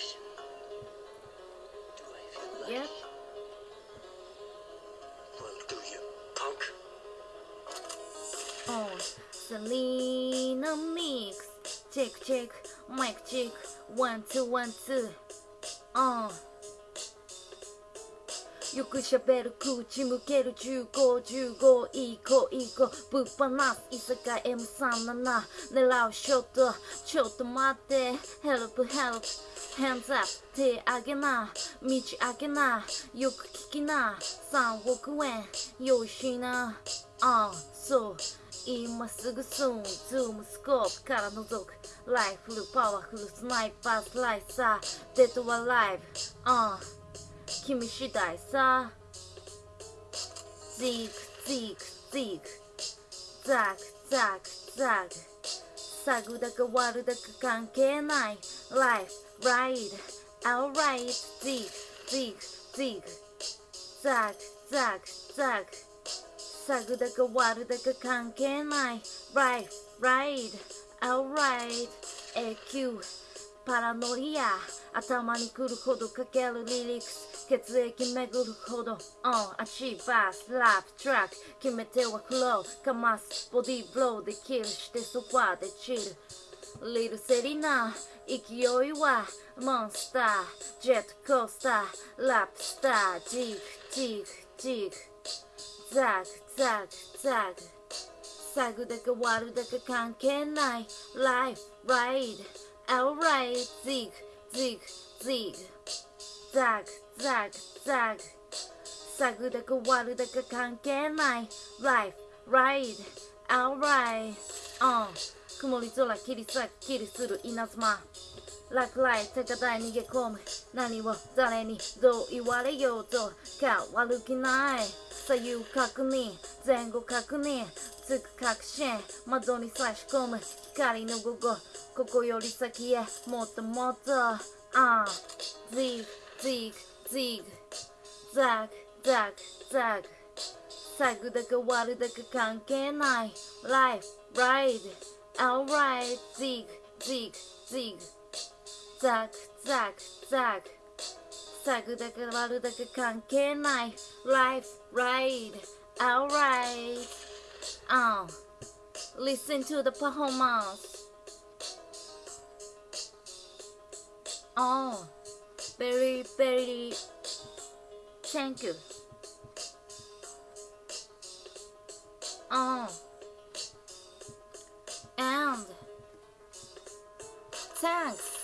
question. Do I feel lucky? Yep. Well, do you, punk? Oh, Selena Mix. Check, check, mic check. One, two, one, two. Uh. よくしゃべる口向ける1515いい子いい子。ぶっ放す伊坂 M37 狙うショットちょっと待って Help help Hands up 手上げな。道開けな。よく聞きな。3億円用意しな。ああそう。今すぐスン。ズームスコープから覗く。ライフルパワフルスナイパースライサー。 Dead or alive。ああ君次第さジークジークジークザクザクザクサグだか悪だか関係ない Life, ride, alright ジークジークジークザクザクザクサグだか悪だか関係ない Life, ride, alright 永久パラノリア頭に来るほどかけるリリックス血液巡るほど On 足バースラップトラック決め手はフローかますボディーブローでキルしてソファーでチルリルセリナ勢いはモンスタージェットコースターラップスタージークジークジークザクザクザクサグだか悪だか関係ない Life, ride, alright ジークジークジークザクザクザクサグだか悪だか関係ない。Life, ride, alright. うん曇り空切り裂く切りする稲妻。落雷高台逃げ込む。何を誰にどう言われようと。変わる気ない。左右確認。前後確認。つく確信窓に差し込む光の午後ここより先へもっともっとああジグジグジグザクザクザクサグだか悪だか関係ない Life, ride, alright ジグジグジグザクザクザクサグだか悪だか関係ない Life, ride, alright. Listen to the performance Oh, very, very thank you. Oh, and thanks.